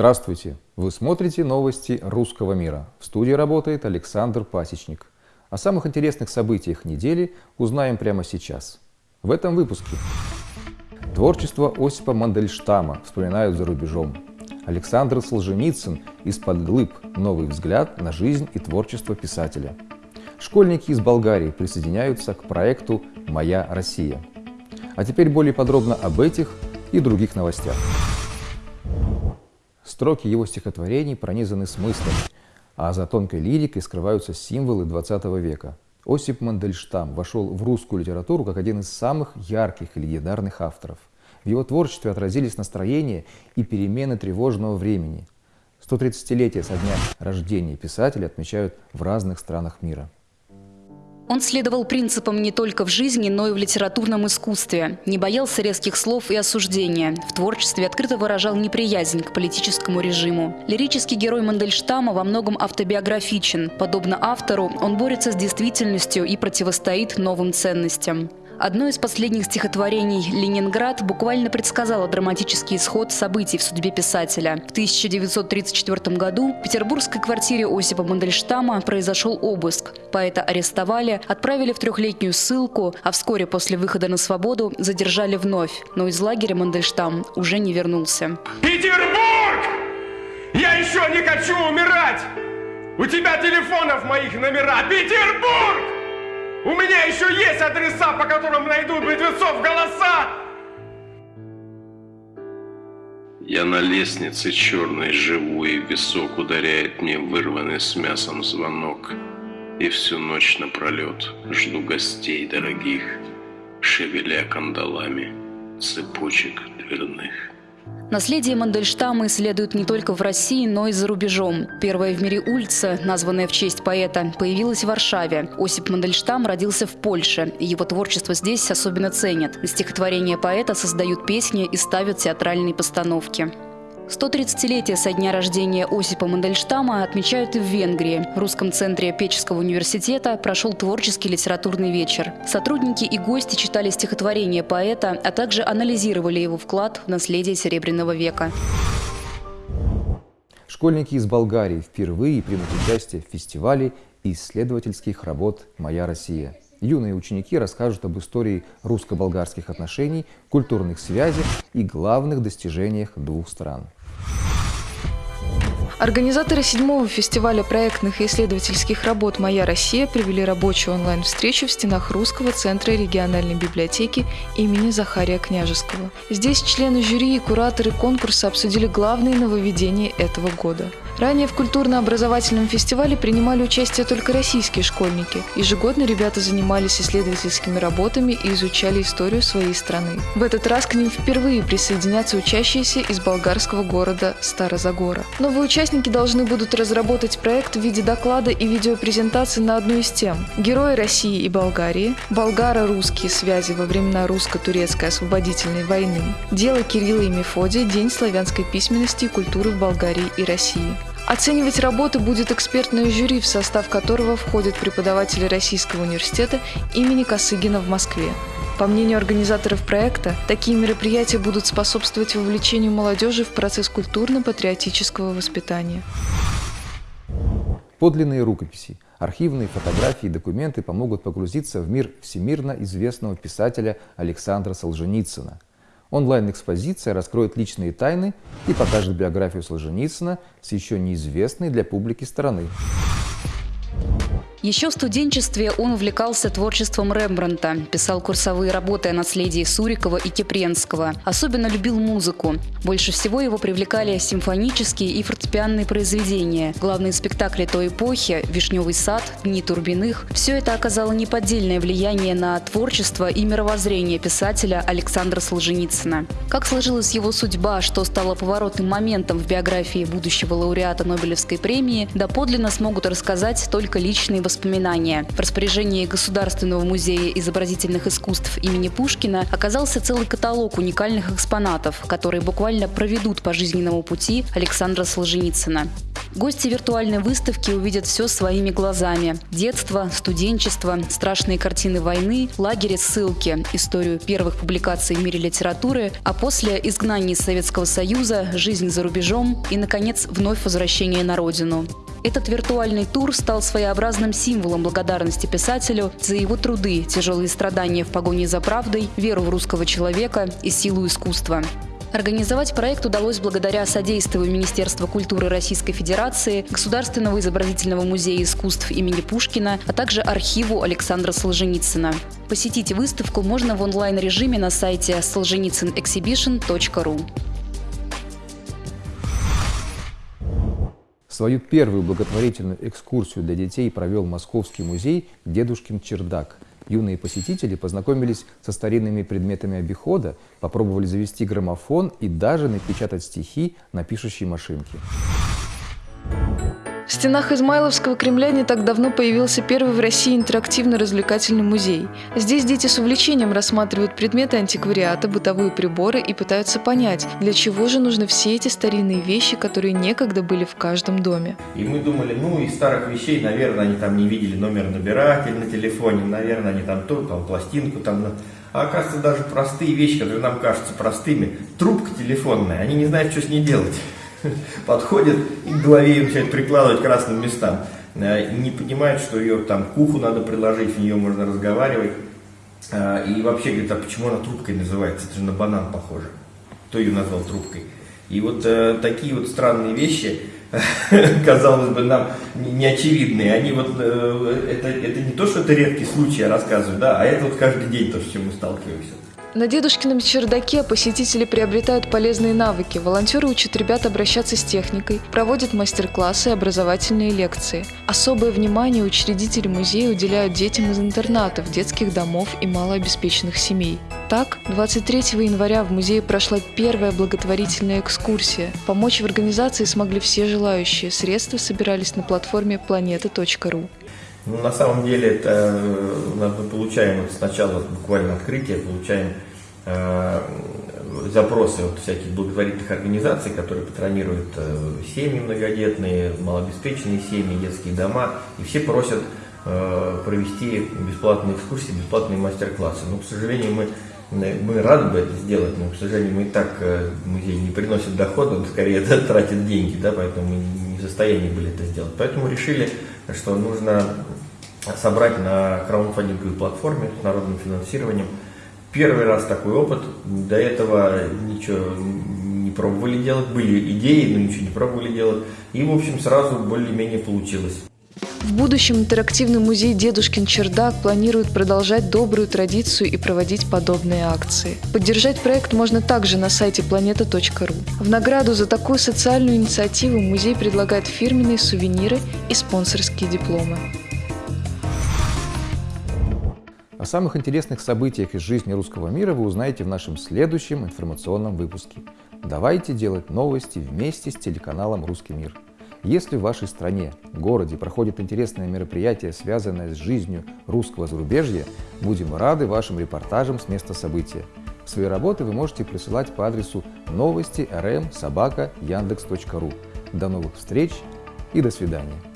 Здравствуйте! Вы смотрите новости русского мира. В студии работает Александр Пасечник. О самых интересных событиях недели узнаем прямо сейчас. В этом выпуске. Творчество Осипа Мандельштама вспоминают за рубежом. Александр Солженицын из-под глыб. Новый взгляд на жизнь и творчество писателя. Школьники из Болгарии присоединяются к проекту «Моя Россия». А теперь более подробно об этих и других новостях. Строки его стихотворений пронизаны смыслом, а за тонкой лирикой скрываются символы XX века. Осип Мандельштам вошел в русскую литературу как один из самых ярких и легендарных авторов. В его творчестве отразились настроения и перемены тревожного времени. 130-летие со дня рождения писателя отмечают в разных странах мира. Он следовал принципам не только в жизни, но и в литературном искусстве. Не боялся резких слов и осуждения. В творчестве открыто выражал неприязнь к политическому режиму. Лирический герой Мандельштама во многом автобиографичен. Подобно автору, он борется с действительностью и противостоит новым ценностям. Одно из последних стихотворений «Ленинград» буквально предсказало драматический исход событий в судьбе писателя. В 1934 году в петербургской квартире Осипа Мандельштама произошел обыск. Поэта арестовали, отправили в трехлетнюю ссылку, а вскоре после выхода на свободу задержали вновь. Но из лагеря Мандельштам уже не вернулся. Петербург! Я еще не хочу умирать! У тебя телефонов моих номера! Петербург! У меня еще есть адреса, по которым найдут мертвецов голоса! Я на лестнице черной живу, и висок ударяет мне вырванный с мясом звонок. И всю ночь напролет жду гостей дорогих, шевеля кандалами цепочек дверных. Наследие Мандельштама исследуют не только в России, но и за рубежом. Первая в мире улица, названная в честь поэта, появилась в Варшаве. Осип Мандельштам родился в Польше, его творчество здесь особенно ценят. стихотворения поэта создают песни и ставят театральные постановки. 130-летие со дня рождения Осипа Мандельштама отмечают и в Венгрии. В русском центре Печеского университета прошел творческий литературный вечер. Сотрудники и гости читали стихотворение поэта, а также анализировали его вклад в наследие Серебряного века. Школьники из Болгарии впервые примут участие в фестивале исследовательских работ «Моя Россия». Юные ученики расскажут об истории русско-болгарских отношений, культурных связях и главных достижениях двух стран. Организаторы седьмого фестиваля проектных и исследовательских работ «Моя Россия» провели рабочую онлайн-встречу в стенах Русского центра региональной библиотеки имени Захария Княжеского. Здесь члены жюри и кураторы конкурса обсудили главные нововведения этого года – Ранее в культурно-образовательном фестивале принимали участие только российские школьники. Ежегодно ребята занимались исследовательскими работами и изучали историю своей страны. В этот раз к ним впервые присоединятся учащиеся из болгарского города Старозагора. Новые участники должны будут разработать проект в виде доклада и видеопрезентации на одну из тем – Герои России и Болгарии, болгаро-русские связи во времена русско-турецкой освободительной войны, дело Кирилла и Мефодия, День славянской письменности и культуры в Болгарии и России. Оценивать работы будет экспертное жюри, в состав которого входят преподаватели Российского университета имени Косыгина в Москве. По мнению организаторов проекта, такие мероприятия будут способствовать вовлечению молодежи в процесс культурно-патриотического воспитания. Подлинные рукописи, архивные фотографии и документы помогут погрузиться в мир всемирно известного писателя Александра Солженицына – Онлайн-экспозиция раскроет личные тайны и покажет биографию Солженицына с еще неизвестной для публики стороны. Еще в студенчестве он увлекался творчеством Рембранта, писал курсовые работы о наследии Сурикова и Кипренского. Особенно любил музыку. Больше всего его привлекали симфонические и фортепианные произведения. Главные спектакли той эпохи «Вишневый сад», «Дни Турбиных» – все это оказало неподдельное влияние на творчество и мировоззрение писателя Александра Солженицына. Как сложилась его судьба, что стало поворотным моментом в биографии будущего лауреата Нобелевской премии, доподлинно смогут рассказать только личные воспоминания. В распоряжении Государственного музея изобразительных искусств имени Пушкина оказался целый каталог уникальных экспонатов, которые буквально проведут по жизненному пути Александра Солженицына. Гости виртуальной выставки увидят все своими глазами. Детство, студенчество, страшные картины войны, лагеря ссылки, историю первых публикаций в мире литературы, а после изгнания из Советского Союза, жизнь за рубежом и, наконец, вновь возвращение на родину. Этот виртуальный тур стал своеобразным символом благодарности писателю за его труды, тяжелые страдания в погоне за правдой, веру в русского человека и силу искусства. Организовать проект удалось благодаря содействию Министерства культуры Российской Федерации, Государственного изобразительного музея искусств имени Пушкина, а также архиву Александра Солженицына. Посетить выставку можно в онлайн-режиме на сайте solzhenitsynexhibition.ru. Свою первую благотворительную экскурсию для детей провел Московский музей «Дедушкин чердак», юные посетители познакомились со старинными предметами обихода, попробовали завести граммофон и даже напечатать стихи на пишущей машинке. В стенах Измайловского Кремля не так давно появился первый в России интерактивно-развлекательный музей. Здесь дети с увлечением рассматривают предметы антиквариата, бытовые приборы и пытаются понять, для чего же нужны все эти старинные вещи, которые некогда были в каждом доме. И мы думали, ну, из старых вещей, наверное, они там не видели номер набирателя на телефоне, наверное, они там то, там пластинку там... А оказывается, даже простые вещи, которые нам кажутся простыми, трубка телефонная, они не знают, что с ней делать. подходит и к голове ее начинает прикладывать красным местам. Э, не понимает, что ее там к уху надо приложить, в нее можно разговаривать. Э, и вообще говорит, а почему она трубкой называется? Это же на банан похоже. Кто ее назвал трубкой? И вот э, такие вот странные вещи, казалось бы, нам неочевидные, они вот, это, это не то, что это редкий случай, я рассказываю, да, а это вот каждый день то, с чем мы сталкиваемся. На дедушкином чердаке посетители приобретают полезные навыки. Волонтеры учат ребят обращаться с техникой, проводят мастер-классы и образовательные лекции. Особое внимание учредители музея уделяют детям из интернатов, детских домов и малообеспеченных семей. Так, 23 января в музее прошла первая благотворительная экскурсия. Помочь в организации смогли все желающие. Средства собирались на платформе planeta.ru. Ну, на самом деле это мы получаем сначала буквально открытие, получаем э, запросы от всяких благотворительных организаций, которые патронируют э, семьи многодетные, малообеспеченные семьи, детские дома, и все просят э, провести бесплатные экскурсии, бесплатные мастер-классы. Но, к сожалению, мы мы рады бы это сделать, но, к сожалению, мы и так э, музей не приносит дохода, он скорее тратит деньги, да, поэтому мы не в состоянии были это сделать. Поэтому решили, что нужно собрать на краудфандинговой платформе с народным финансированием. Первый раз такой опыт, до этого ничего не пробовали делать, были идеи, но ничего не пробовали делать. И, в общем, сразу более-менее получилось. В будущем интерактивный музей «Дедушкин чердак» планирует продолжать добрую традицию и проводить подобные акции. Поддержать проект можно также на сайте planeta.ru. В награду за такую социальную инициативу музей предлагает фирменные сувениры и спонсорские дипломы. О самых интересных событиях из жизни русского мира вы узнаете в нашем следующем информационном выпуске. Давайте делать новости вместе с телеканалом «Русский мир». Если в вашей стране, городе проходит интересное мероприятие, связанное с жизнью русского зарубежья, будем рады вашим репортажам с места события. Свои работы вы можете присылать по адресу новости rm собака яндекс.ру. До новых встреч и до свидания.